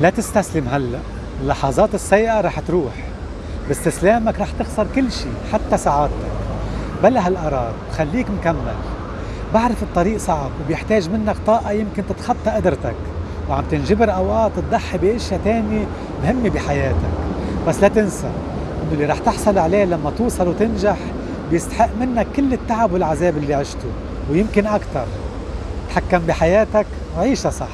لا تستسلم هلا. اللحظات السيئة رح تروح. باستسلامك رح تخسر كل شيء حتى سعادتك. بلا هالقرار خليك مكمل. بعرف الطريق صعب وبيحتاج منك طاقة يمكن تتخطى قدرتك. وعم تنجبر أوقات تضحي بأشياء تانية مهمة بحياتك. بس لا تنسى إنه اللي رح تحصل عليه لما توصل وتنجح بيستحق منك كل التعب والعذاب اللي عشته ويمكن أكثر تحكم بحياتك وعيشها صح.